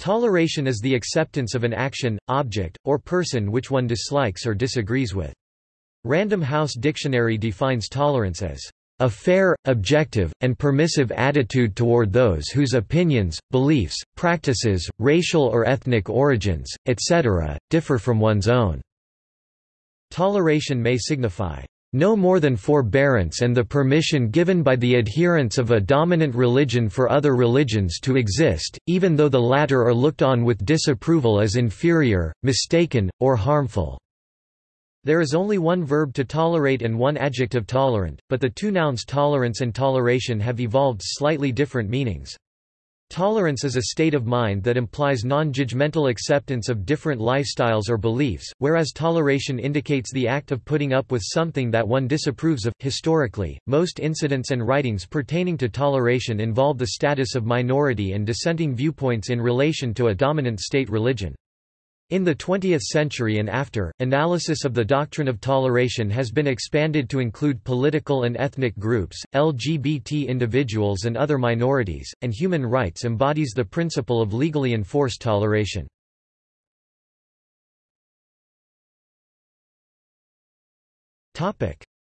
Toleration is the acceptance of an action, object, or person which one dislikes or disagrees with. Random House Dictionary defines tolerance as a fair, objective, and permissive attitude toward those whose opinions, beliefs, practices, racial or ethnic origins, etc., differ from one's own. Toleration may signify no more than forbearance and the permission given by the adherents of a dominant religion for other religions to exist, even though the latter are looked on with disapproval as inferior, mistaken, or harmful. There is only one verb to tolerate and one adjective tolerant, but the two nouns tolerance and toleration have evolved slightly different meanings. Tolerance is a state of mind that implies non-judgmental acceptance of different lifestyles or beliefs, whereas toleration indicates the act of putting up with something that one disapproves of. Historically, most incidents and writings pertaining to toleration involve the status of minority and dissenting viewpoints in relation to a dominant state religion. In the 20th century and after, analysis of the doctrine of toleration has been expanded to include political and ethnic groups, LGBT individuals and other minorities, and human rights embodies the principle of legally enforced toleration.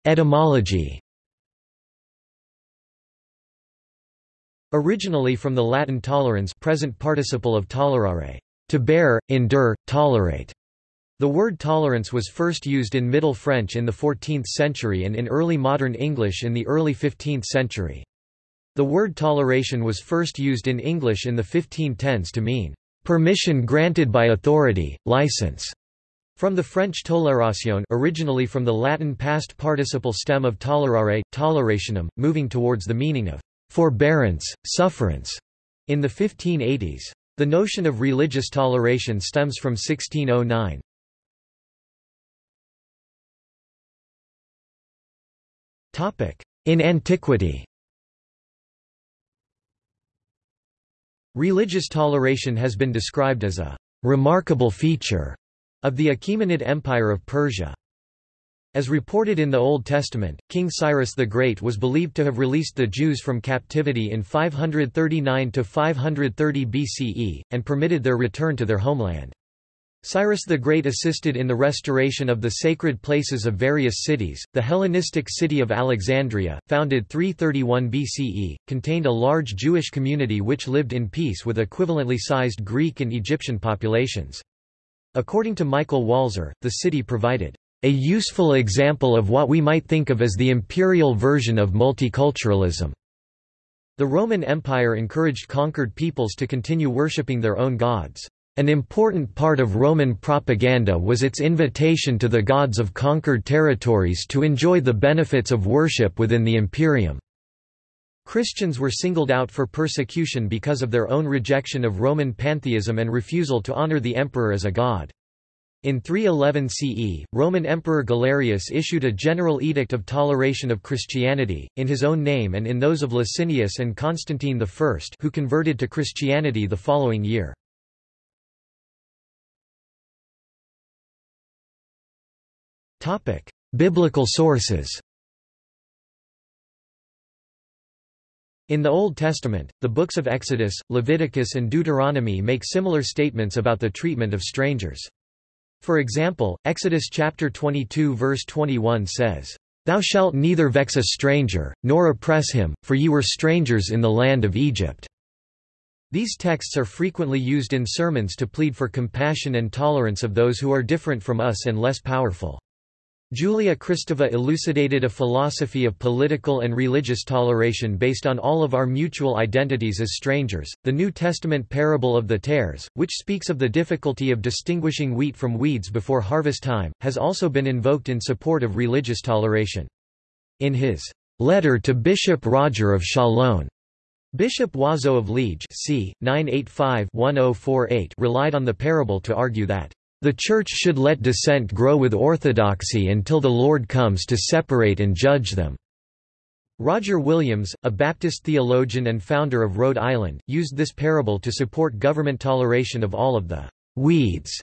Etymology Originally from the Latin tolerans present participle of tolerare, to bear, endure, tolerate. The word tolerance was first used in Middle French in the 14th century and in early modern English in the early 15th century. The word toleration was first used in English in the 1510s to mean permission granted by authority, license. From the French tolération originally from the Latin past participle stem of tolerare, tolerationem, moving towards the meaning of forbearance, sufferance, in the 1580s. The notion of religious toleration stems from 1609. In antiquity Religious toleration has been described as a remarkable feature of the Achaemenid Empire of Persia. As reported in the Old Testament, King Cyrus the Great was believed to have released the Jews from captivity in 539–530 BCE, and permitted their return to their homeland. Cyrus the Great assisted in the restoration of the sacred places of various cities. The Hellenistic city of Alexandria, founded 331 BCE, contained a large Jewish community which lived in peace with equivalently sized Greek and Egyptian populations. According to Michael Walzer, the city provided a useful example of what we might think of as the imperial version of multiculturalism. The Roman Empire encouraged conquered peoples to continue worshipping their own gods. An important part of Roman propaganda was its invitation to the gods of conquered territories to enjoy the benefits of worship within the imperium. Christians were singled out for persecution because of their own rejection of Roman pantheism and refusal to honor the emperor as a god. In 311 CE, Roman Emperor Galerius issued a general edict of toleration of Christianity, in his own name and in those of Licinius and Constantine I who converted to Christianity the following year. Biblical sources In the Old Testament, the books of Exodus, Leviticus and Deuteronomy make similar statements about the treatment of strangers. For example, Exodus chapter 22 verse 21 says, Thou shalt neither vex a stranger, nor oppress him, for ye were strangers in the land of Egypt. These texts are frequently used in sermons to plead for compassion and tolerance of those who are different from us and less powerful. Julia Kristeva elucidated a philosophy of political and religious toleration based on all of our mutual identities as strangers. The New Testament parable of the tares, which speaks of the difficulty of distinguishing wheat from weeds before harvest time, has also been invoked in support of religious toleration. In his letter to Bishop Roger of Chalon, Bishop Wazo of Liege c. 985-1048 relied on the parable to argue that the Church should let dissent grow with orthodoxy until the Lord comes to separate and judge them. Roger Williams, a Baptist theologian and founder of Rhode Island, used this parable to support government toleration of all of the weeds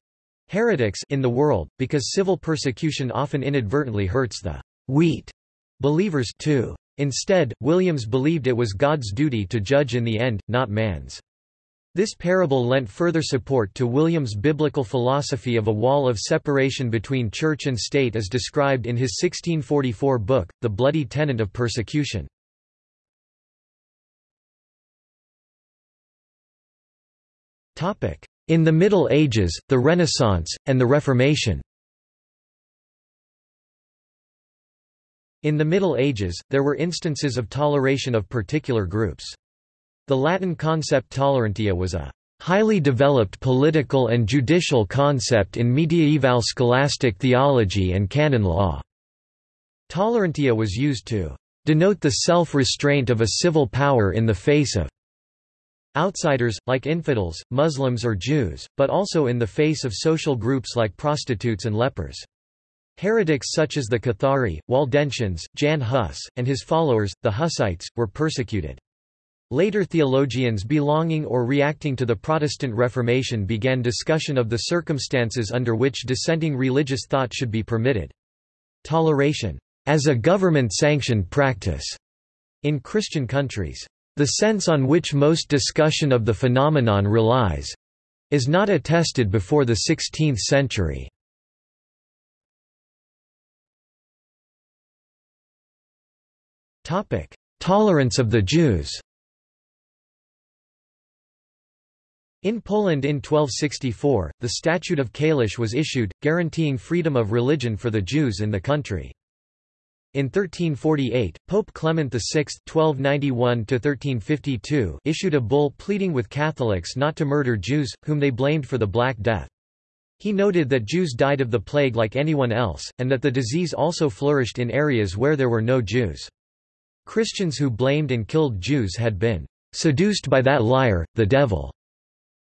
heretics in the world, because civil persecution often inadvertently hurts the wheat believers too. Instead, Williams believed it was God's duty to judge in the end, not man's. This parable lent further support to William's biblical philosophy of a wall of separation between church and state as described in his 1644 book, The Bloody Tenent of Persecution. In the Middle Ages, the Renaissance, and the Reformation In the Middle Ages, there were instances of toleration of particular groups. The Latin concept tolerantia was a highly developed political and judicial concept in mediaeval scholastic theology and canon law. Tolerantia was used to denote the self-restraint of a civil power in the face of outsiders, like infidels, Muslims or Jews, but also in the face of social groups like prostitutes and lepers. Heretics such as the Cathari, Waldensians, Jan Hus, and his followers, the Hussites, were persecuted. Later theologians belonging or reacting to the Protestant Reformation began discussion of the circumstances under which dissenting religious thought should be permitted. Toleration, as a government-sanctioned practice, in Christian countries, the sense on which most discussion of the phenomenon relies, is not attested before the 16th century. Tolerance of the Jews In Poland in 1264, the Statute of Kalisz was issued, guaranteeing freedom of religion for the Jews in the country. In 1348, Pope Clement VI (1291–1352) issued a bull pleading with Catholics not to murder Jews, whom they blamed for the Black Death. He noted that Jews died of the plague like anyone else, and that the disease also flourished in areas where there were no Jews. Christians who blamed and killed Jews had been seduced by that liar, the devil.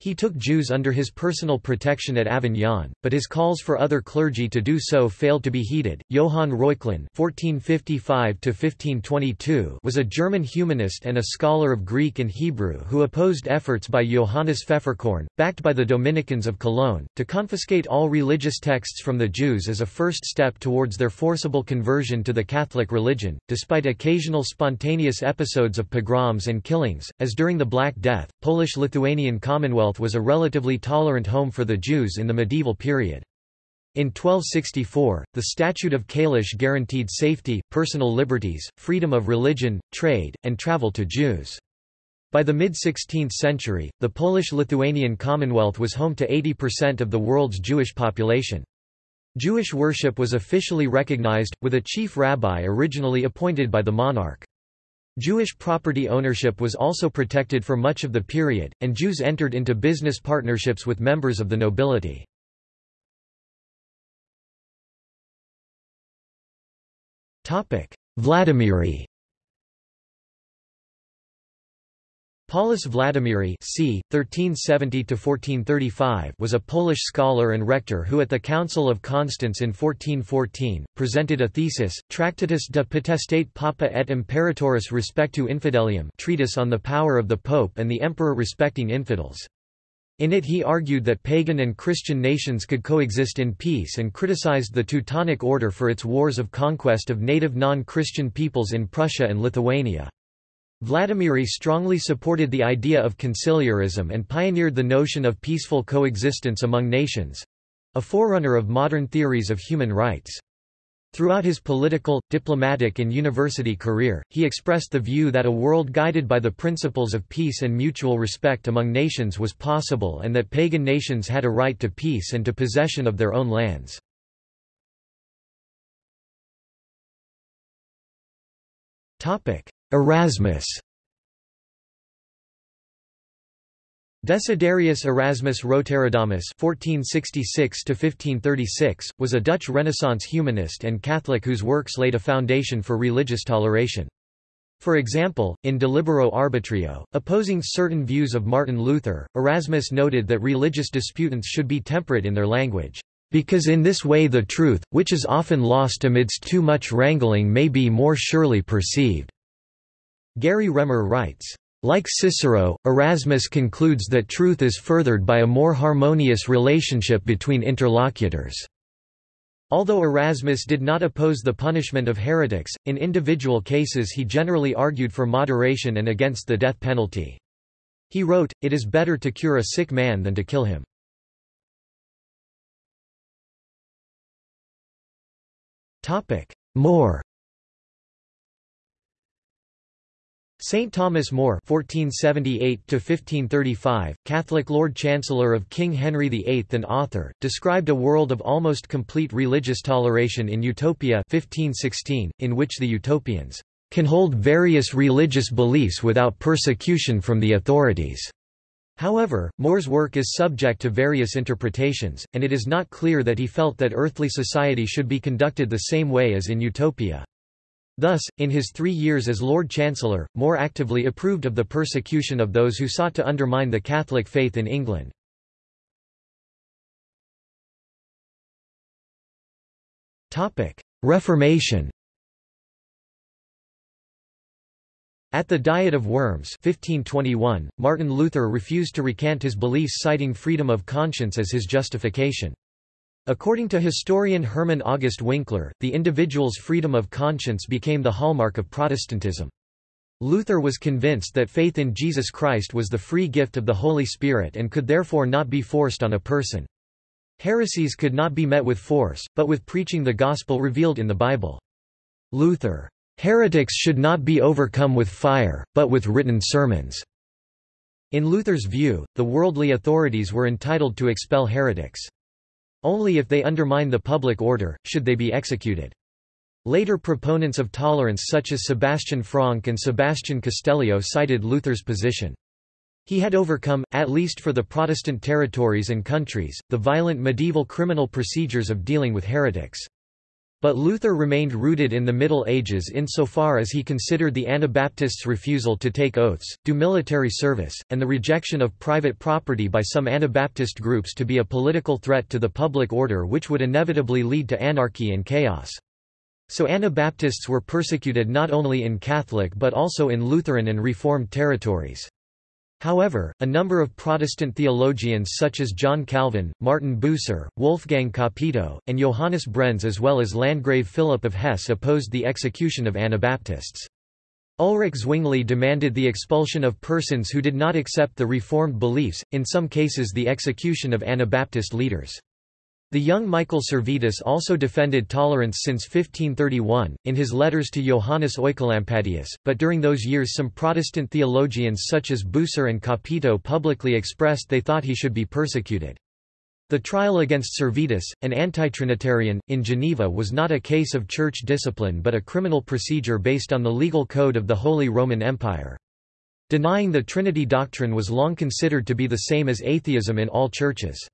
He took Jews under his personal protection at Avignon, but his calls for other clergy to do so failed to be heeded. Johann Reuchlin (1455–1522) was a German humanist and a scholar of Greek and Hebrew who opposed efforts by Johannes Pfefferkorn, backed by the Dominicans of Cologne, to confiscate all religious texts from the Jews as a first step towards their forcible conversion to the Catholic religion. Despite occasional spontaneous episodes of pogroms and killings, as during the Black Death, Polish-Lithuanian Commonwealth Was a relatively tolerant home for the Jews in the medieval period. In 1264, the Statute of Kalisz guaranteed safety, personal liberties, freedom of religion, trade, and travel to Jews. By the mid-16th century, the Polish-Lithuanian Commonwealth was home to 80% of the world's Jewish population. Jewish worship was officially recognized, with a chief rabbi originally appointed by the monarch. Jewish property ownership was also protected for much of the period, and Jews entered into business partnerships with members of the nobility. Vladimiri Paulus Vladimiri c. 1370 was a Polish scholar and rector who at the Council of Constance in 1414, presented a thesis, Tractatus de potestate papa et imperatoris respectu infidelium treatise on the power of the pope and the emperor respecting infidels. In it he argued that pagan and Christian nations could coexist in peace and criticized the Teutonic Order for its wars of conquest of native non-Christian peoples in Prussia and Lithuania. Vladimiri strongly supported the idea of conciliarism and pioneered the notion of peaceful coexistence among nations—a forerunner of modern theories of human rights. Throughout his political, diplomatic and university career, he expressed the view that a world guided by the principles of peace and mutual respect among nations was possible and that pagan nations had a right to peace and to possession of their own lands. Erasmus Desiderius Erasmus Roterodamus (1466–1536) was a Dutch Renaissance humanist and Catholic whose works laid a foundation for religious toleration. For example, in De Libero Arbitrio, opposing certain views of Martin Luther, Erasmus noted that religious disputants should be temperate in their language, because in this way the truth, which is often lost amidst too much wrangling may be more surely perceived. Gary Remer writes, like Cicero, Erasmus concludes that truth is furthered by a more harmonious relationship between interlocutors. Although Erasmus did not oppose the punishment of heretics, in individual cases he generally argued for moderation and against the death penalty. He wrote, It is better to cure a sick man than to kill him. More St. Thomas More (1478–1535), Catholic Lord Chancellor of King Henry VIII and author, described a world of almost complete religious toleration in Utopia 1516, in which the utopians can hold various religious beliefs without persecution from the authorities. However, More's work is subject to various interpretations, and it is not clear that he felt that earthly society should be conducted the same way as in Utopia. Thus, in his three years as Lord Chancellor, More actively approved of the persecution of those who sought to undermine the Catholic faith in England. Reformation At the Diet of Worms 1521, Martin Luther refused to recant his beliefs citing freedom of conscience as his justification. According to historian Hermann August Winkler, the individual's freedom of conscience became the hallmark of Protestantism. Luther was convinced that faith in Jesus Christ was the free gift of the Holy Spirit and could therefore not be forced on a person. Heresies could not be met with force, but with preaching the gospel revealed in the Bible. Luther, "...heretics should not be overcome with fire, but with written sermons." In Luther's view, the worldly authorities were entitled to expel heretics. Only if they undermine the public order, should they be executed. Later proponents of tolerance such as Sebastian Franck and Sebastian Castellio cited Luther's position. He had overcome, at least for the Protestant territories and countries, the violent medieval criminal procedures of dealing with heretics. But Luther remained rooted in the Middle Ages insofar as he considered the Anabaptists' refusal to take oaths, do military service, and the rejection of private property by some Anabaptist groups to be a political threat to the public order which would inevitably lead to anarchy and chaos. So Anabaptists were persecuted not only in Catholic but also in Lutheran and Reformed territories. However, a number of Protestant theologians such as John Calvin, Martin Bucer, Wolfgang Capito, and Johannes Brenz as well as Landgrave Philip of Hesse opposed the execution of Anabaptists. Ulrich Zwingli demanded the expulsion of persons who did not accept the Reformed beliefs, in some cases the execution of Anabaptist leaders. The young Michael Servetus also defended tolerance since 1531, in his letters to Johannes Oecolampadius, but during those years some Protestant theologians such as Bucer and Capito publicly expressed they thought he should be persecuted. The trial against Servetus, an anti-Trinitarian, in Geneva was not a case of church discipline but a criminal procedure based on the legal code of the Holy Roman Empire. Denying the Trinity doctrine was long considered to be the same as atheism in all churches.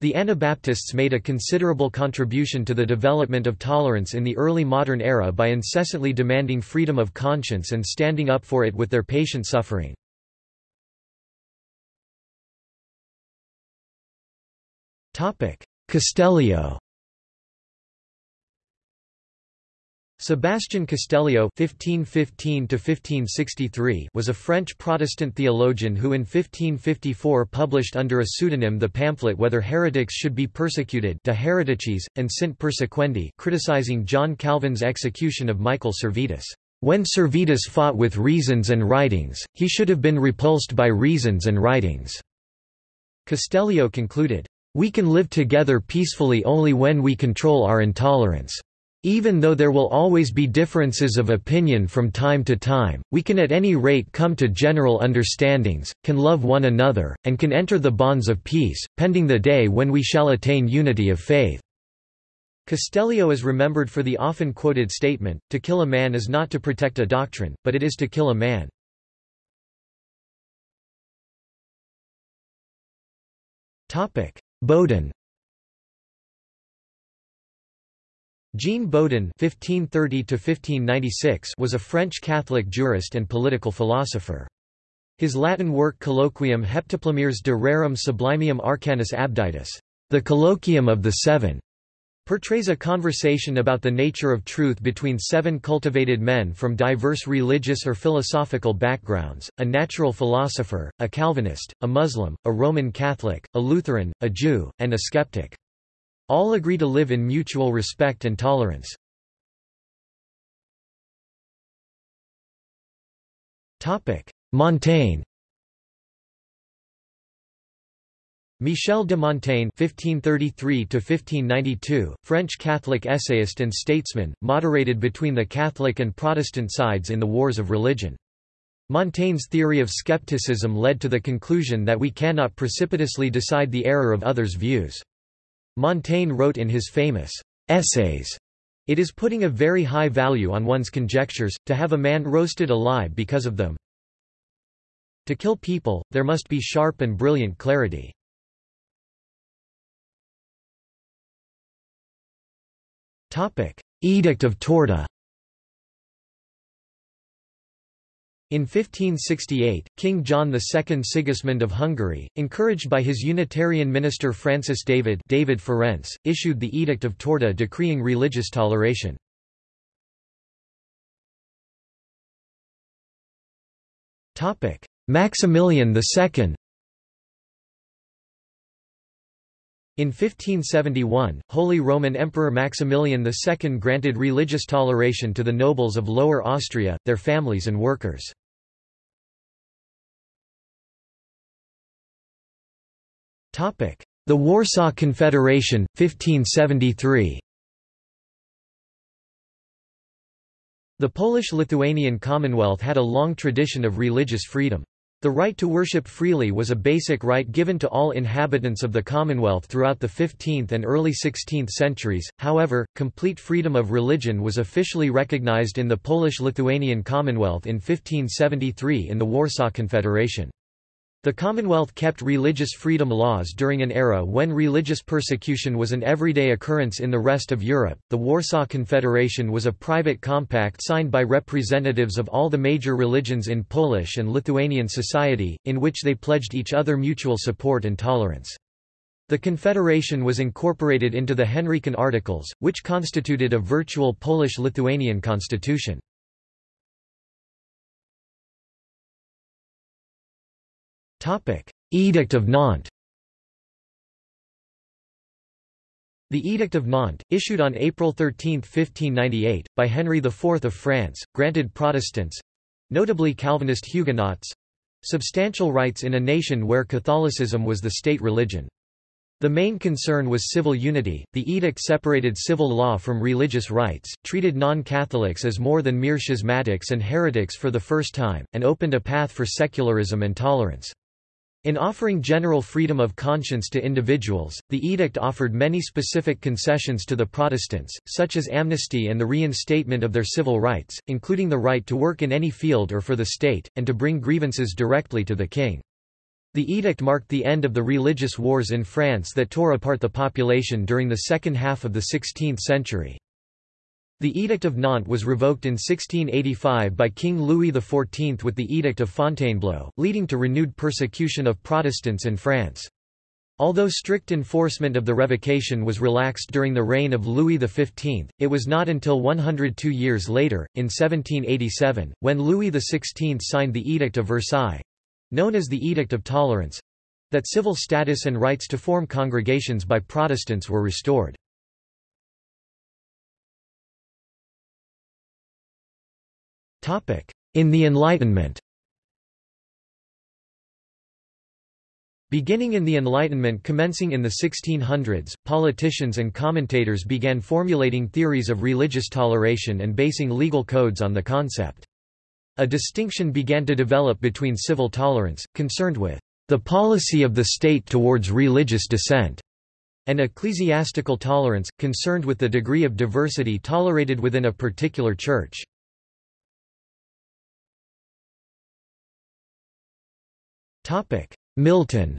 The Anabaptists made a considerable contribution to the development of tolerance in the early modern era by incessantly demanding freedom of conscience and standing up for it with their patient suffering. Castellio Sebastian Castellio (1515–1563) was a French Protestant theologian who in 1554 published under a pseudonym the pamphlet Whether Heretics Should Be Persecuted De Hereticis, and Sint Persequendi, criticizing John Calvin's execution of Michael Servetus. When Servetus fought with reasons and writings, he should have been repulsed by reasons and writings. Castellio concluded, We can live together peacefully only when we control our intolerance. Even though there will always be differences of opinion from time to time, we can at any rate come to general understandings, can love one another, and can enter the bonds of peace, pending the day when we shall attain unity of faith." Castellio is remembered for the often quoted statement, to kill a man is not to protect a doctrine, but it is to kill a man. Bodin Jean Bodin (1530–1596) was a French Catholic jurist and political philosopher. His Latin work Colloquium Heptaplomeres de Rerum Sublimium Arcanis Abditis, the Colloquium of the Seven, portrays a conversation about the nature of truth between seven cultivated men from diverse religious or philosophical backgrounds, a natural philosopher, a Calvinist, a Muslim, a Roman Catholic, a Lutheran, a Jew, and a skeptic. All agree to live in mutual respect and tolerance. Montaigne Michel de Montaigne (1533–1592), French Catholic essayist and statesman, moderated between the Catholic and Protestant sides in the wars of religion. Montaigne's theory of skepticism led to the conclusion that we cannot precipitously decide the error of others' views. Montaigne wrote in his famous Essays, It is putting a very high value on one's conjectures, to have a man roasted alive because of them. To kill people, there must be sharp and brilliant clarity. Edict of Torda In 1568, King John II Sigismund of Hungary, encouraged by his Unitarian minister Francis David David Ferenc, issued the Edict of Torda decreeing religious toleration. Maximilian II In 1571, Holy Roman Emperor Maximilian II granted religious toleration to the nobles of Lower Austria, their families and workers. The Warsaw Confederation, 1573 The Polish-Lithuanian Commonwealth had a long tradition of religious freedom. The right to worship freely was a basic right given to all inhabitants of the Commonwealth throughout the 15th and early 16th centuries, however, complete freedom of religion was officially recognized in the Polish-Lithuanian Commonwealth in 1573 in the Warsaw Confederation. The Commonwealth kept religious freedom laws during an era when religious persecution was an everyday occurrence in the rest of Europe. The Warsaw Confederation was a private compact signed by representatives of all the major religions in Polish and Lithuanian society, in which they pledged each other mutual support and tolerance. The Confederation was incorporated into the Henrician Articles, which constituted a virtual Polish-Lithuanian constitution. Edict of Nantes The Edict of Nantes, issued on April 13, 1598, by Henry IV of France, granted Protestants—notably Calvinist Huguenots—substantial rights in a nation where Catholicism was the state religion. The main concern was civil unity. The edict separated civil law from religious rights, treated non-Catholics as more than mere schismatics and heretics for the first time, and opened a path for secularism and tolerance. In offering general freedom of conscience to individuals, the edict offered many specific concessions to the Protestants, such as amnesty and the reinstatement of their civil rights, including the right to work in any field or for the state, and to bring grievances directly to the king. The edict marked the end of the religious wars in France that tore apart the population during the second half of the 16th century. The Edict of Nantes was revoked in 1685 by King Louis XIV with the Edict of Fontainebleau, leading to renewed persecution of Protestants in France. Although strict enforcement of the revocation was relaxed during the reign of Louis XV, it was not until 102 years later, in 1787, when Louis XVI signed the Edict of Versailles—known as the Edict of Tolerance—that civil status and rights to form congregations by Protestants were restored. In the Enlightenment Beginning in the Enlightenment commencing in the 1600s, politicians and commentators began formulating theories of religious toleration and basing legal codes on the concept. A distinction began to develop between civil tolerance, concerned with the policy of the state towards religious dissent, and ecclesiastical tolerance, concerned with the degree of diversity tolerated within a particular church. Milton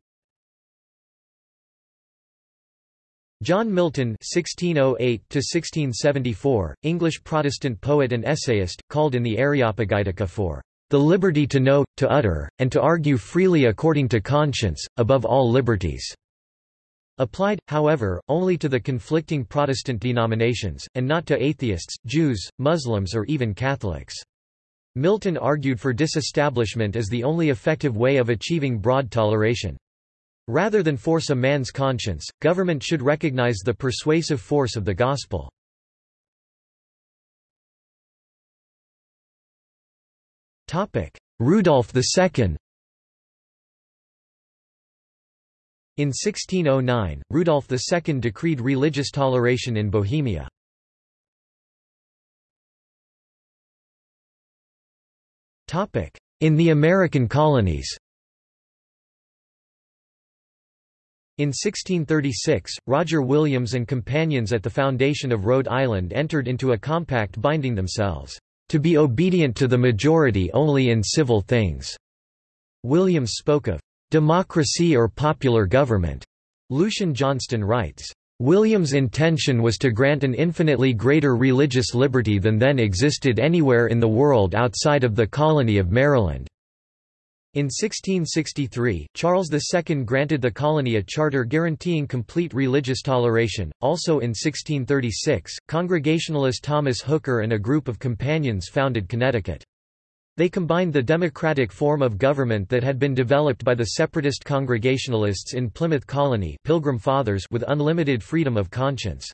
John Milton (1608–1674), English Protestant poet and essayist, called in the Areopagitica for the liberty to know, to utter, and to argue freely according to conscience, above all liberties. Applied, however, only to the conflicting Protestant denominations, and not to atheists, Jews, Muslims or even Catholics. Milton argued for disestablishment as the only effective way of achieving broad toleration. Rather than force a man's conscience, government should recognize the persuasive force of the gospel. Rudolf II In 1609, Rudolf II decreed religious toleration in Bohemia. In the American colonies In 1636, Roger Williams and companions at the foundation of Rhode Island entered into a compact binding themselves, "...to be obedient to the majority only in civil things." Williams spoke of, "...democracy or popular government." Lucian Johnston writes, Williams' intention was to grant an infinitely greater religious liberty than then existed anywhere in the world outside of the colony of Maryland. In 1663, Charles II granted the colony a charter guaranteeing complete religious toleration. Also in 1636, Congregationalist Thomas Hooker and a group of companions founded Connecticut. They combined the democratic form of government that had been developed by the separatist Congregationalists in Plymouth Colony Pilgrim Fathers with unlimited freedom of conscience.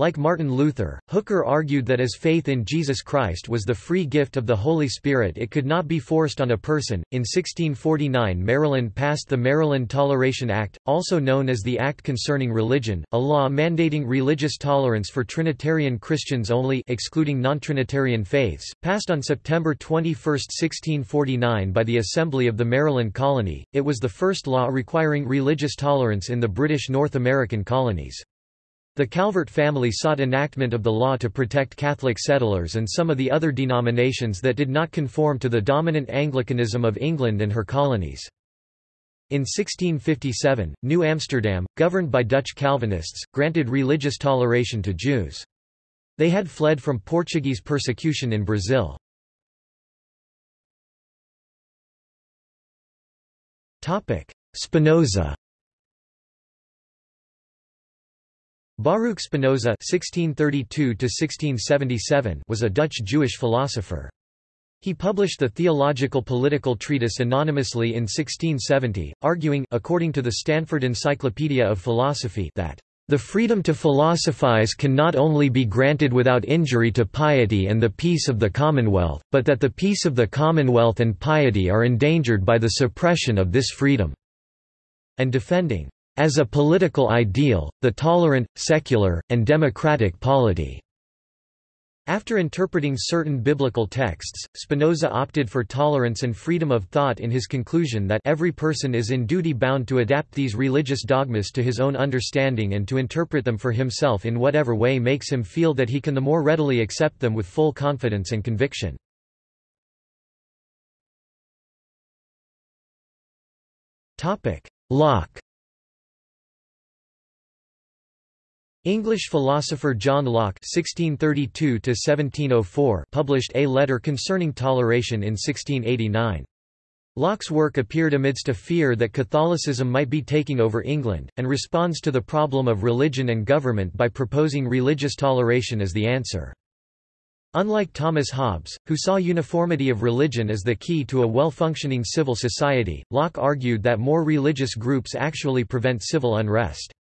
Like Martin Luther, Hooker argued that as faith in Jesus Christ was the free gift of the Holy Spirit it could not be forced on a person. In 1649 Maryland passed the Maryland Toleration Act, also known as the Act Concerning Religion, a law mandating religious tolerance for Trinitarian Christians only excluding non-Trinitarian faiths, passed on September 21, 1649 by the Assembly of the Maryland Colony. It was the first law requiring religious tolerance in the British North American colonies. The Calvert family sought enactment of the law to protect Catholic settlers and some of the other denominations that did not conform to the dominant Anglicanism of England and her colonies. In 1657, New Amsterdam, governed by Dutch Calvinists, granted religious toleration to Jews. They had fled from Portuguese persecution in Brazil. Spinoza Baruch Spinoza (1632–1677) was a Dutch Jewish philosopher. He published the theological political treatise anonymously in 1670, arguing according to the Stanford Encyclopedia of Philosophy that the freedom to philosophize can not only be granted without injury to piety and the peace of the commonwealth, but that the peace of the commonwealth and piety are endangered by the suppression of this freedom." And defending as a political ideal, the tolerant, secular, and democratic polity. After interpreting certain biblical texts, Spinoza opted for tolerance and freedom of thought in his conclusion that every person is in duty bound to adapt these religious dogmas to his own understanding and to interpret them for himself in whatever way makes him feel that he can the more readily accept them with full confidence and conviction. Locke English philosopher John Locke (1632–1704) published A Letter Concerning Toleration in 1689. Locke's work appeared amidst a fear that Catholicism might be taking over England, and responds to the problem of religion and government by proposing religious toleration as the answer. Unlike Thomas Hobbes, who saw uniformity of religion as the key to a well-functioning civil society, Locke argued that more religious groups actually prevent civil unrest.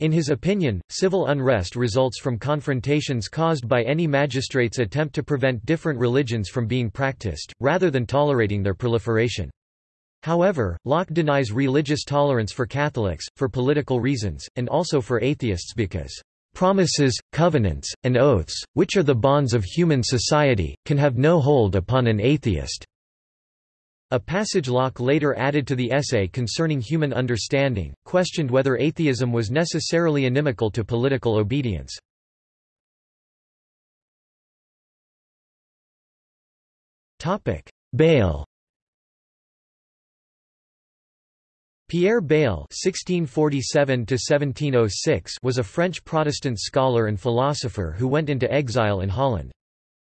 In his opinion, civil unrest results from confrontations caused by any magistrate's attempt to prevent different religions from being practiced, rather than tolerating their proliferation. However, Locke denies religious tolerance for Catholics, for political reasons, and also for atheists because promises, covenants, and oaths, which are the bonds of human society, can have no hold upon an atheist. A passage Locke later added to the essay concerning human understanding, questioned whether atheism was necessarily inimical to political obedience. Bayle Pierre Bayle (1647–1706) was a French Protestant scholar and philosopher who went into exile in Holland.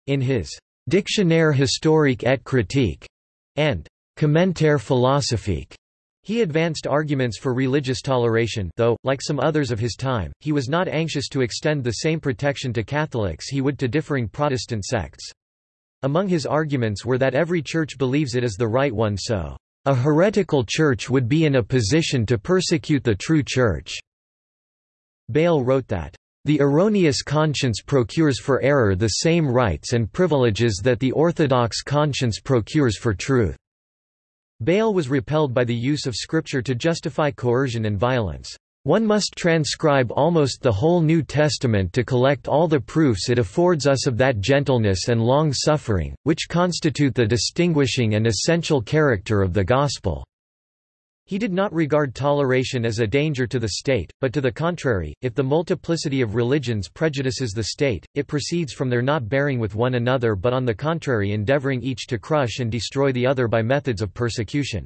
In his Dictionnaire historique et critique and Commentaire philosophique. He advanced arguments for religious toleration though, like some others of his time, he was not anxious to extend the same protection to Catholics he would to differing Protestant sects. Among his arguments were that every church believes it is the right one so, "...a heretical church would be in a position to persecute the true church." Bayle wrote that, the erroneous conscience procures for error the same rights and privileges that the orthodox conscience procures for truth. Bayle was repelled by the use of scripture to justify coercion and violence. One must transcribe almost the whole New Testament to collect all the proofs it affords us of that gentleness and long-suffering, which constitute the distinguishing and essential character of the Gospel." He did not regard toleration as a danger to the state, but to the contrary, if the multiplicity of religions prejudices the state, it proceeds from their not bearing with one another but on the contrary endeavoring each to crush and destroy the other by methods of persecution.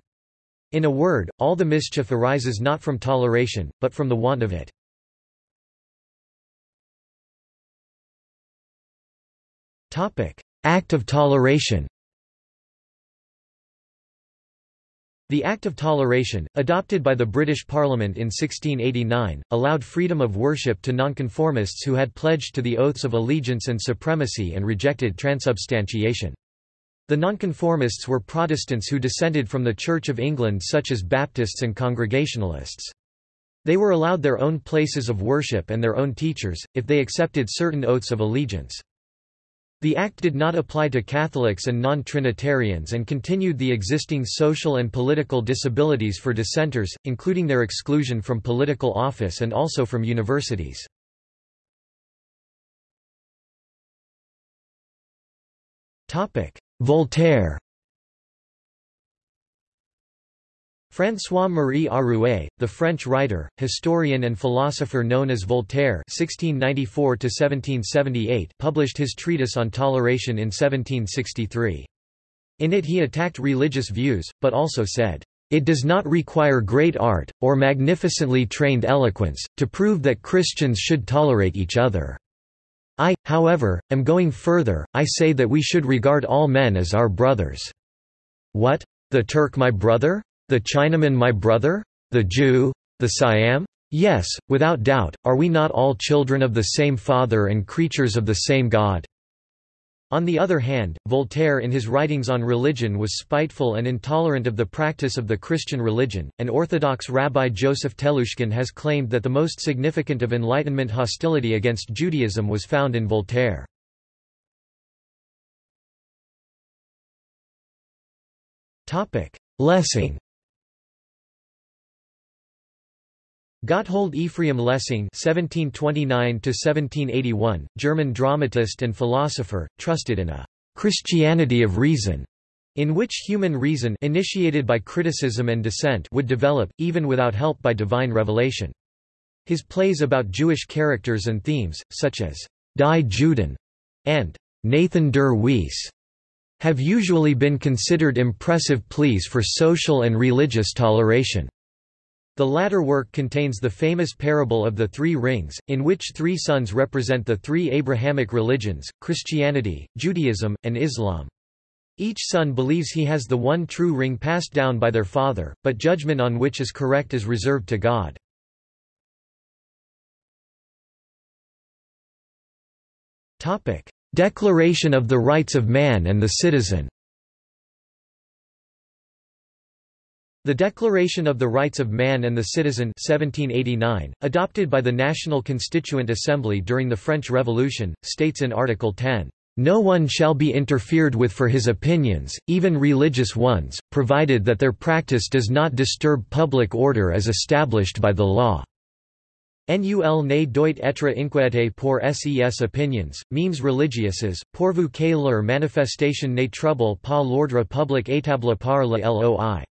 In a word, all the mischief arises not from toleration, but from the want of it. Act of Toleration The Act of Toleration, adopted by the British Parliament in 1689, allowed freedom of worship to nonconformists who had pledged to the oaths of allegiance and supremacy and rejected transubstantiation. The nonconformists were Protestants who descended from the Church of England such as Baptists and Congregationalists. They were allowed their own places of worship and their own teachers, if they accepted certain oaths of allegiance. The Act did not apply to Catholics and non-Trinitarians and continued the existing social and political disabilities for dissenters, including their exclusion from political office and also from universities. Voltaire François-Marie Arouet, the French writer, historian and philosopher known as Voltaire (1694–1778), published his treatise on toleration in 1763. In it he attacked religious views, but also said, "...it does not require great art, or magnificently trained eloquence, to prove that Christians should tolerate each other." I, however, am going further, I say that we should regard all men as our brothers. What? The Turk my brother? The Chinaman my brother? The Jew? The Siam? Yes, without doubt, are we not all children of the same Father and creatures of the same God? On the other hand, Voltaire in his writings on religion was spiteful and intolerant of the practice of the Christian religion, and Orthodox Rabbi Joseph Telushkin has claimed that the most significant of Enlightenment hostility against Judaism was found in Voltaire. Lessing Gotthold Ephraim Lessing (1729–1781), German dramatist and philosopher, trusted in a Christianity of reason, in which human reason, initiated by criticism and dissent, would develop, even without help by divine revelation. His plays about Jewish characters and themes, such as Die Juden and Nathan der Weiss, have usually been considered impressive pleas for social and religious toleration. The latter work contains the famous parable of the Three Rings, in which three sons represent the three Abrahamic religions, Christianity, Judaism, and Islam. Each son believes he has the one true ring passed down by their father, but judgment on which is correct is reserved to God. Declaration of the Rights of Man and the Citizen The Declaration of the Rights of Man and the Citizen 1789, adopted by the National Constituent Assembly during the French Revolution, states in Article 10, "...no one shall be interfered with for his opinions, even religious ones, provided that their practice does not disturb public order as established by the law." Nul ne doit être inquiété pour ses opinions, memes religieuses, pourvu que leur manifestation ne trouble pas l'ordre public établi par la loi.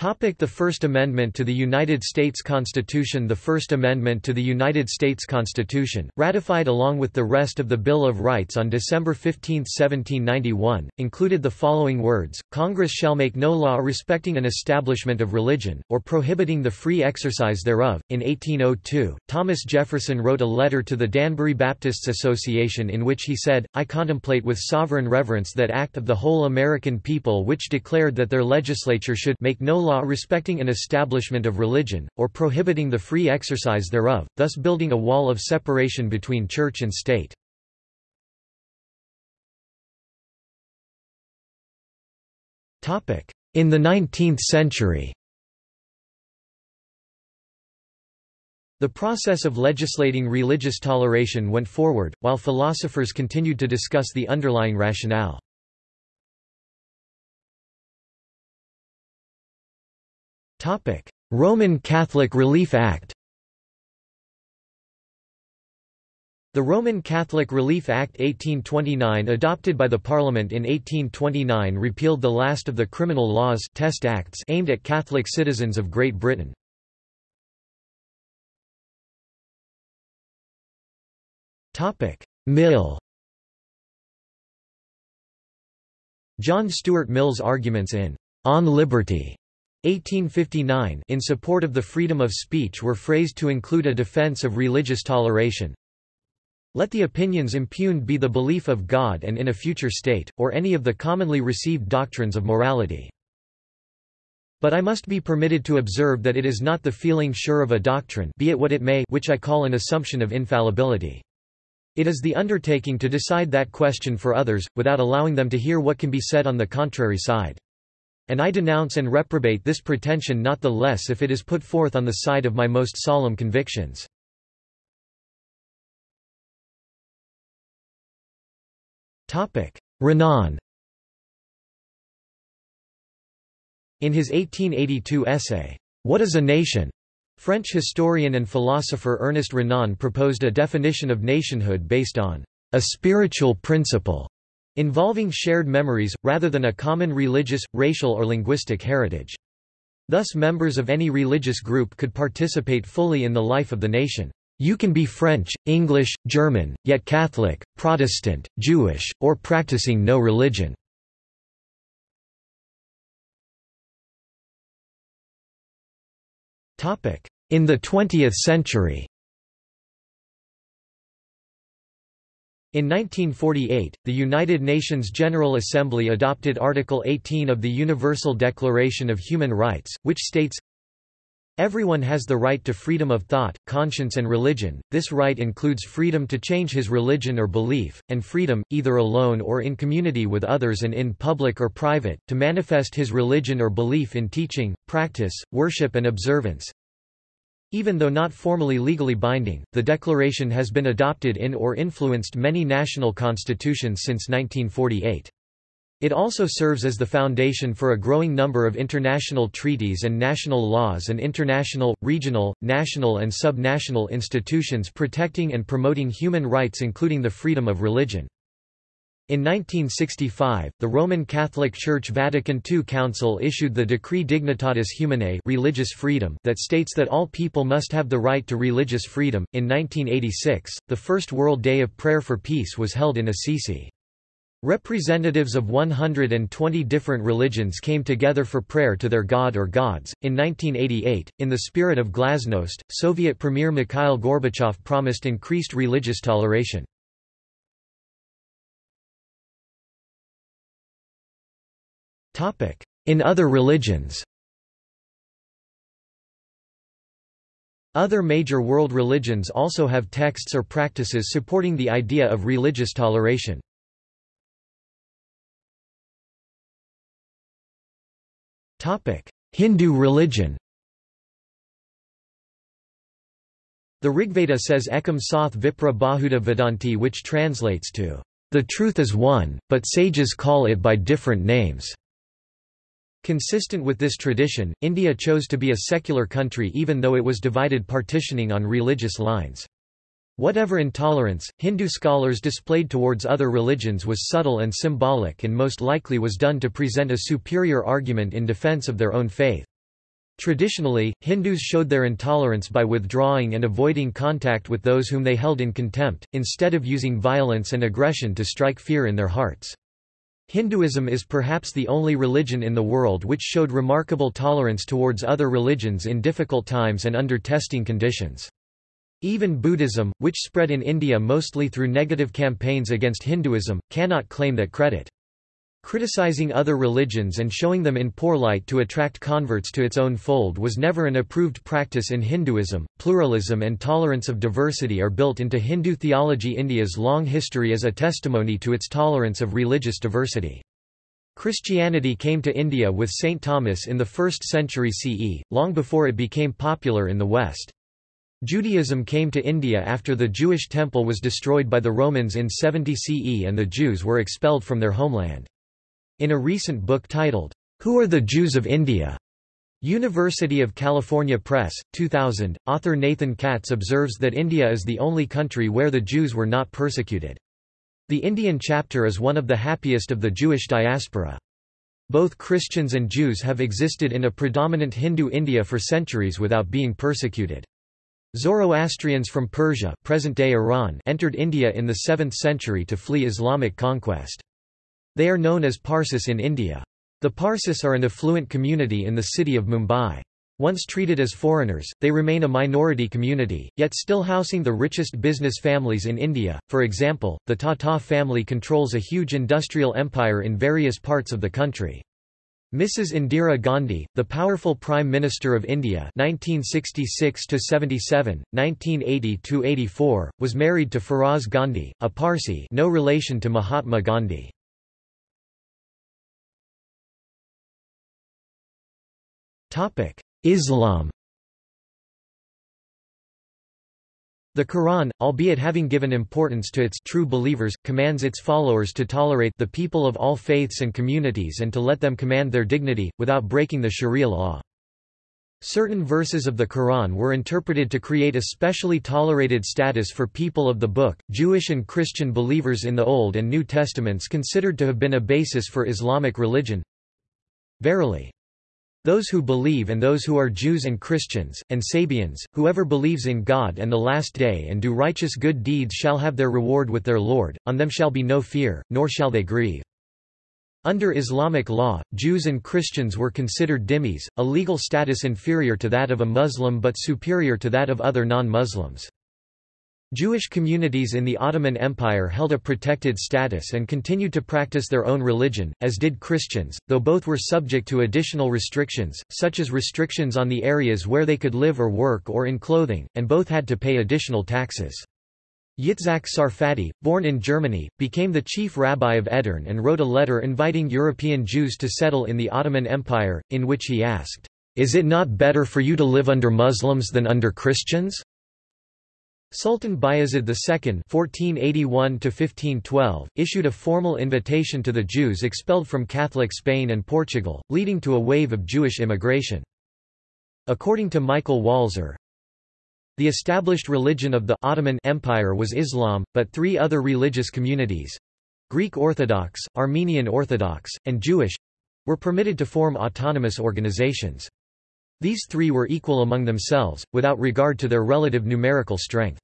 The First Amendment to the United States Constitution The First Amendment to the United States Constitution, ratified along with the rest of the Bill of Rights on December 15, 1791, included the following words, Congress shall make no law respecting an establishment of religion, or prohibiting the free exercise thereof. In 1802, Thomas Jefferson wrote a letter to the Danbury Baptists Association in which he said, I contemplate with sovereign reverence that act of the whole American people which declared that their legislature should make no law respecting an establishment of religion, or prohibiting the free exercise thereof, thus building a wall of separation between church and state. In the 19th century The process of legislating religious toleration went forward, while philosophers continued to discuss the underlying rationale. Roman Catholic Relief Act The Roman Catholic Relief Act 1829 adopted by the Parliament in 1829 repealed the last of the criminal laws test acts aimed at Catholic citizens of Great Britain. Mill John Stuart Mill's arguments in On Liberty 1859 in support of the freedom of speech were phrased to include a defense of religious toleration, let the opinions impugned be the belief of God and in a future state, or any of the commonly received doctrines of morality. But I must be permitted to observe that it is not the feeling sure of a doctrine be it what it may which I call an assumption of infallibility. It is the undertaking to decide that question for others, without allowing them to hear what can be said on the contrary side. And I denounce and reprobate this pretension not the less if it is put forth on the side of my most solemn convictions. Renan In his 1882 essay, What is a Nation? French historian and philosopher Ernest Renan proposed a definition of nationhood based on a spiritual principle involving shared memories, rather than a common religious, racial or linguistic heritage. Thus members of any religious group could participate fully in the life of the nation. You can be French, English, German, yet Catholic, Protestant, Jewish, or practicing no religion. In the 20th century In 1948, the United Nations General Assembly adopted Article 18 of the Universal Declaration of Human Rights, which states, Everyone has the right to freedom of thought, conscience and religion. This right includes freedom to change his religion or belief, and freedom, either alone or in community with others and in public or private, to manifest his religion or belief in teaching, practice, worship and observance. Even though not formally legally binding, the declaration has been adopted in or influenced many national constitutions since 1948. It also serves as the foundation for a growing number of international treaties and national laws and international, regional, national and sub-national institutions protecting and promoting human rights including the freedom of religion. In 1965, the Roman Catholic Church Vatican II Council issued the Decree Dignitatis Humanae religious freedom that states that all people must have the right to religious freedom. In 1986, the first World Day of Prayer for Peace was held in Assisi. Representatives of 120 different religions came together for prayer to their god or gods. In 1988, in the spirit of Glasnost, Soviet Premier Mikhail Gorbachev promised increased religious toleration. In other religions Other major world religions also have texts or practices supporting the idea of religious toleration. Hindu religion The Rigveda says Ekam Sath Vipra Bahuda Vedanti which translates to, "...the truth is one, but sages call it by different names." Consistent with this tradition, India chose to be a secular country even though it was divided partitioning on religious lines. Whatever intolerance, Hindu scholars displayed towards other religions was subtle and symbolic and most likely was done to present a superior argument in defense of their own faith. Traditionally, Hindus showed their intolerance by withdrawing and avoiding contact with those whom they held in contempt, instead of using violence and aggression to strike fear in their hearts. Hinduism is perhaps the only religion in the world which showed remarkable tolerance towards other religions in difficult times and under testing conditions. Even Buddhism, which spread in India mostly through negative campaigns against Hinduism, cannot claim that credit. Criticizing other religions and showing them in poor light to attract converts to its own fold was never an approved practice in Hinduism. Pluralism and tolerance of diversity are built into Hindu theology. India's long history is a testimony to its tolerance of religious diversity. Christianity came to India with St. Thomas in the 1st century CE, long before it became popular in the West. Judaism came to India after the Jewish temple was destroyed by the Romans in 70 CE and the Jews were expelled from their homeland. In a recent book titled, Who are the Jews of India? University of California Press, 2000, author Nathan Katz observes that India is the only country where the Jews were not persecuted. The Indian chapter is one of the happiest of the Jewish diaspora. Both Christians and Jews have existed in a predominant Hindu India for centuries without being persecuted. Zoroastrians from Persia present-day Iran entered India in the 7th century to flee Islamic conquest. They are known as Parsis in India. The Parsis are an affluent community in the city of Mumbai. Once treated as foreigners, they remain a minority community, yet still housing the richest business families in India. For example, the Tata family controls a huge industrial empire in various parts of the country. Mrs. Indira Gandhi, the powerful Prime Minister of India 1966–77, 1980–84, was married to Feroz Gandhi, a Parsi no relation to Mahatma Gandhi. Islam The Quran, albeit having given importance to its true believers, commands its followers to tolerate the people of all faiths and communities and to let them command their dignity, without breaking the sharia law. Certain verses of the Quran were interpreted to create a specially tolerated status for people of the Book. Jewish and Christian believers in the Old and New Testaments considered to have been a basis for Islamic religion. Verily, those who believe and those who are Jews and Christians, and Sabians, whoever believes in God and the Last Day and do righteous good deeds shall have their reward with their Lord, on them shall be no fear, nor shall they grieve. Under Islamic law, Jews and Christians were considered dhimmis, a legal status inferior to that of a Muslim but superior to that of other non-Muslims. Jewish communities in the Ottoman Empire held a protected status and continued to practice their own religion, as did Christians, though both were subject to additional restrictions, such as restrictions on the areas where they could live or work or in clothing, and both had to pay additional taxes. Yitzhak Sarfati, born in Germany, became the chief rabbi of Edirne and wrote a letter inviting European Jews to settle in the Ottoman Empire, in which he asked, "'Is it not better for you to live under Muslims than under Christians?' Sultan Bayezid II (1481–1512) issued a formal invitation to the Jews expelled from Catholic Spain and Portugal, leading to a wave of Jewish immigration. According to Michael Walzer, the established religion of the Ottoman Empire was Islam, but three other religious communities—Greek Orthodox, Armenian Orthodox, and Jewish—were permitted to form autonomous organizations. These three were equal among themselves, without regard to their relative numerical strength.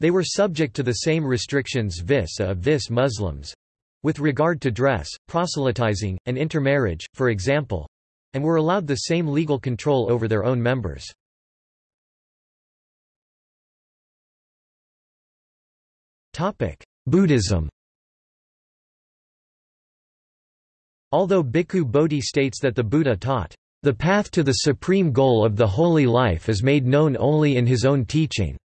They were subject to the same restrictions vis a vis Muslims with regard to dress, proselytizing, and intermarriage, for example and were allowed the same legal control over their own members. Buddhism Although Bhikkhu Bodhi states that the Buddha taught, the path to the supreme goal of the holy life is made known only in his own teaching.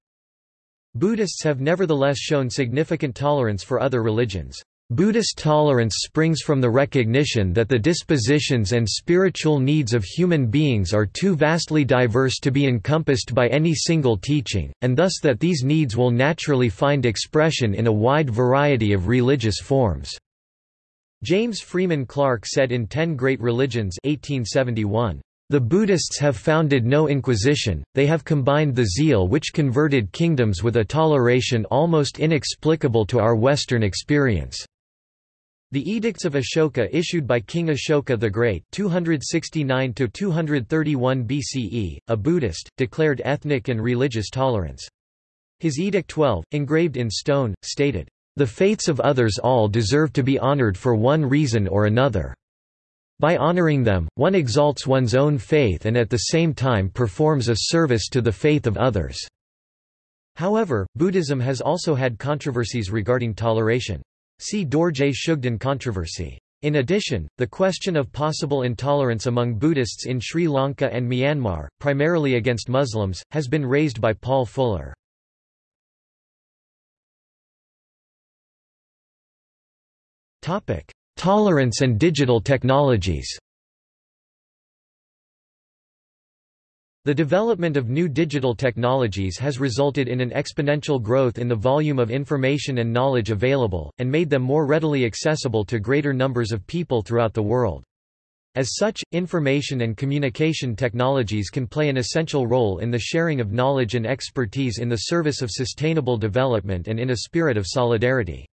Buddhists have nevertheless shown significant tolerance for other religions. Buddhist tolerance springs from the recognition that the dispositions and spiritual needs of human beings are too vastly diverse to be encompassed by any single teaching, and thus that these needs will naturally find expression in a wide variety of religious forms. James Freeman Clarke said in Ten Great Religions 1871, "...the Buddhists have founded no inquisition, they have combined the zeal which converted kingdoms with a toleration almost inexplicable to our Western experience." The Edicts of Ashoka issued by King Ashoka the Great 269 BCE, a Buddhist, declared ethnic and religious tolerance. His Edict 12, engraved in stone, stated, the faiths of others all deserve to be honored for one reason or another. By honoring them, one exalts one's own faith and at the same time performs a service to the faith of others. However, Buddhism has also had controversies regarding toleration. See Dorje Shugden controversy. In addition, the question of possible intolerance among Buddhists in Sri Lanka and Myanmar, primarily against Muslims, has been raised by Paul Fuller. Tolerance and digital technologies The development of new digital technologies has resulted in an exponential growth in the volume of information and knowledge available, and made them more readily accessible to greater numbers of people throughout the world. As such, information and communication technologies can play an essential role in the sharing of knowledge and expertise in the service of sustainable development and in a spirit of solidarity.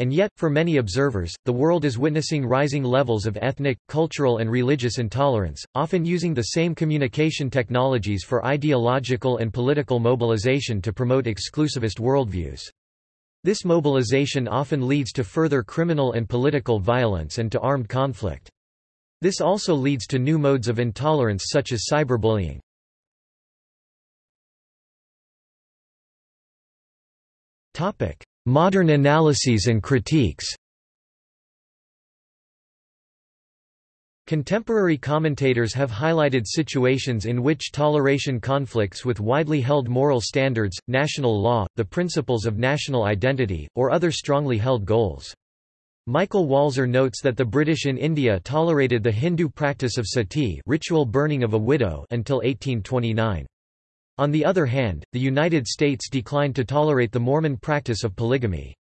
And yet, for many observers, the world is witnessing rising levels of ethnic, cultural and religious intolerance, often using the same communication technologies for ideological and political mobilization to promote exclusivist worldviews. This mobilization often leads to further criminal and political violence and to armed conflict. This also leads to new modes of intolerance such as cyberbullying. Modern analyses and critiques Contemporary commentators have highlighted situations in which toleration conflicts with widely held moral standards, national law, the principles of national identity, or other strongly held goals. Michael Walzer notes that the British in India tolerated the Hindu practice of sati ritual burning of a widow until 1829. On the other hand, the United States declined to tolerate the Mormon practice of polygamy.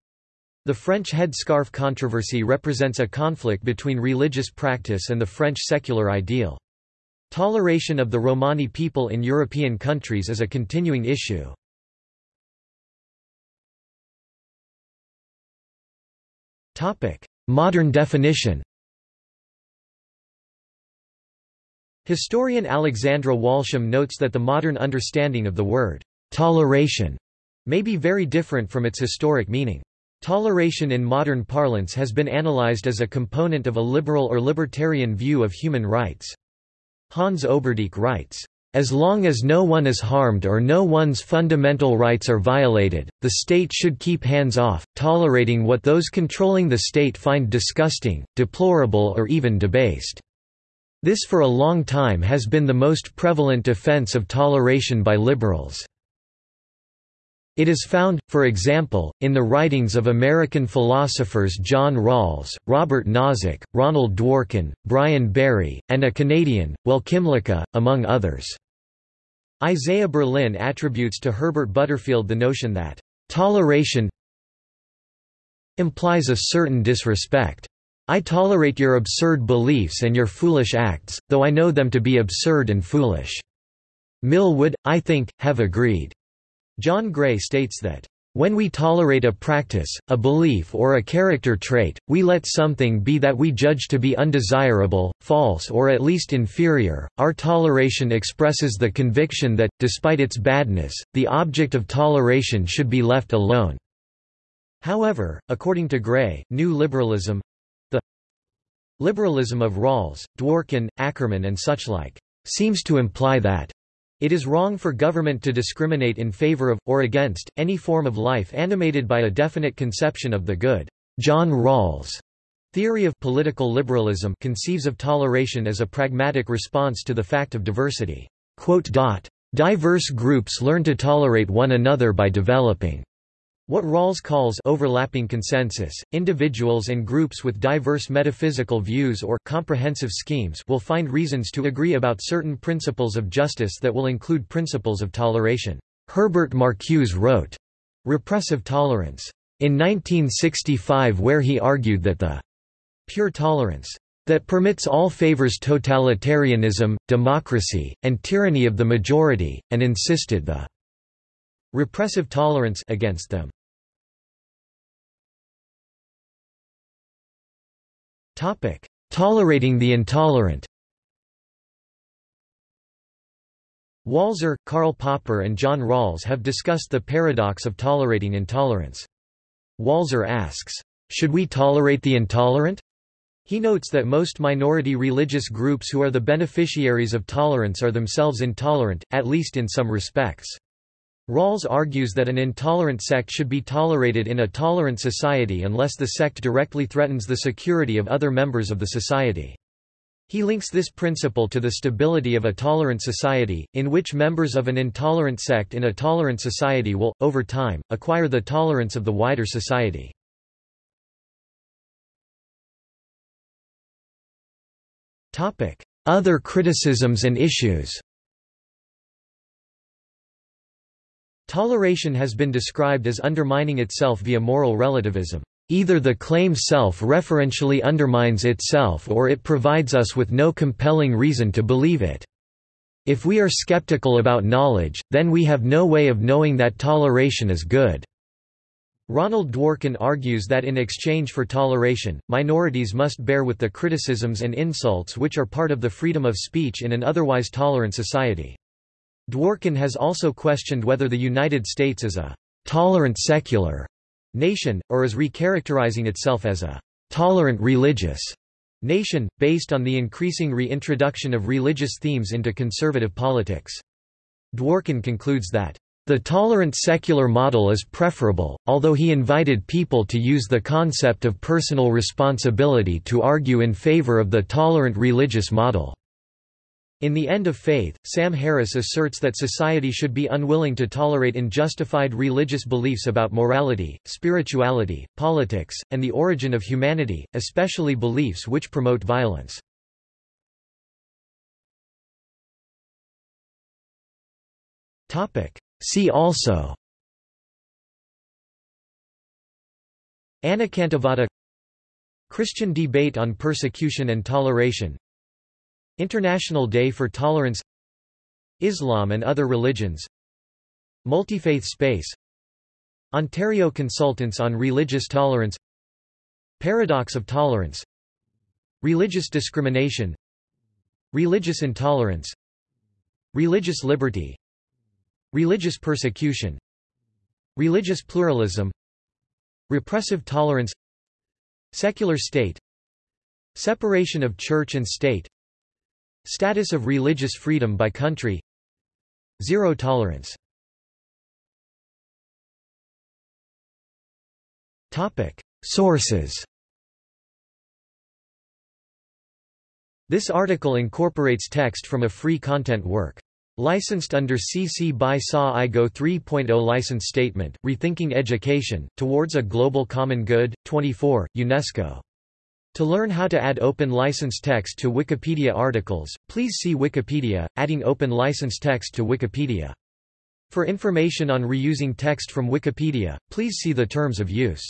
The French headscarf controversy represents a conflict between religious practice and the French secular ideal. Toleration of the Romani people in European countries is a continuing issue. Modern definition Historian Alexandra Walsham notes that the modern understanding of the word toleration may be very different from its historic meaning. Toleration in modern parlance has been analyzed as a component of a liberal or libertarian view of human rights. Hans Oberdiek writes, as long as no one is harmed or no one's fundamental rights are violated, the state should keep hands off, tolerating what those controlling the state find disgusting, deplorable or even debased. This for a long time has been the most prevalent defense of toleration by liberals. It is found, for example, in the writings of American philosophers John Rawls, Robert Nozick, Ronald Dworkin, Brian Barry, and a Canadian, Will Kymlicka, among others. Isaiah Berlin attributes to Herbert Butterfield the notion that, "...toleration implies a certain disrespect." I tolerate your absurd beliefs and your foolish acts, though I know them to be absurd and foolish." Mill would, I think, have agreed. John Gray states that, "...when we tolerate a practice, a belief or a character trait, we let something be that we judge to be undesirable, false or at least inferior. Our toleration expresses the conviction that, despite its badness, the object of toleration should be left alone." However, according to Gray, new liberalism, Liberalism of Rawls, Dworkin, Ackerman and such like, seems to imply that it is wrong for government to discriminate in favor of, or against, any form of life animated by a definite conception of the good. John Rawls' theory of political liberalism conceives of toleration as a pragmatic response to the fact of diversity. quote: Diverse groups learn to tolerate one another by developing what Rawls calls overlapping consensus, individuals and groups with diverse metaphysical views or comprehensive schemes will find reasons to agree about certain principles of justice that will include principles of toleration. Herbert Marcuse wrote, Repressive Tolerance, in 1965 where he argued that the pure tolerance that permits all favors totalitarianism, democracy, and tyranny of the majority, and insisted the repressive tolerance against them. Tolerating the intolerant Walzer, Karl Popper and John Rawls have discussed the paradox of tolerating intolerance. Walzer asks, "'Should we tolerate the intolerant?' He notes that most minority religious groups who are the beneficiaries of tolerance are themselves intolerant, at least in some respects. Rawls argues that an intolerant sect should be tolerated in a tolerant society unless the sect directly threatens the security of other members of the society. He links this principle to the stability of a tolerant society, in which members of an intolerant sect in a tolerant society will, over time, acquire the tolerance of the wider society. Other criticisms and issues Toleration has been described as undermining itself via moral relativism. Either the claim self-referentially undermines itself or it provides us with no compelling reason to believe it. If we are skeptical about knowledge, then we have no way of knowing that toleration is good. Ronald Dworkin argues that in exchange for toleration, minorities must bear with the criticisms and insults which are part of the freedom of speech in an otherwise tolerant society. Dworkin has also questioned whether the United States is a tolerant secular nation, or is recharacterizing itself as a tolerant religious nation, based on the increasing reintroduction of religious themes into conservative politics. Dworkin concludes that the tolerant secular model is preferable, although he invited people to use the concept of personal responsibility to argue in favor of the tolerant religious model. In The End of Faith, Sam Harris asserts that society should be unwilling to tolerate unjustified religious beliefs about morality, spirituality, politics, and the origin of humanity, especially beliefs which promote violence. See also Anekantavada Christian debate on persecution and toleration International Day for Tolerance Islam and other religions Multifaith space Ontario Consultants on Religious Tolerance Paradox of Tolerance Religious discrimination Religious intolerance Religious liberty Religious persecution Religious pluralism Repressive tolerance Secular state Separation of church and state Status of religious freedom by country Zero tolerance Sources This article incorporates text from a free content work. Licensed under CC by SA IGO 3.0 License Statement, Rethinking Education, Towards a Global Common Good, 24, UNESCO. To learn how to add open license text to Wikipedia articles, please see Wikipedia, Adding Open License Text to Wikipedia. For information on reusing text from Wikipedia, please see the Terms of Use.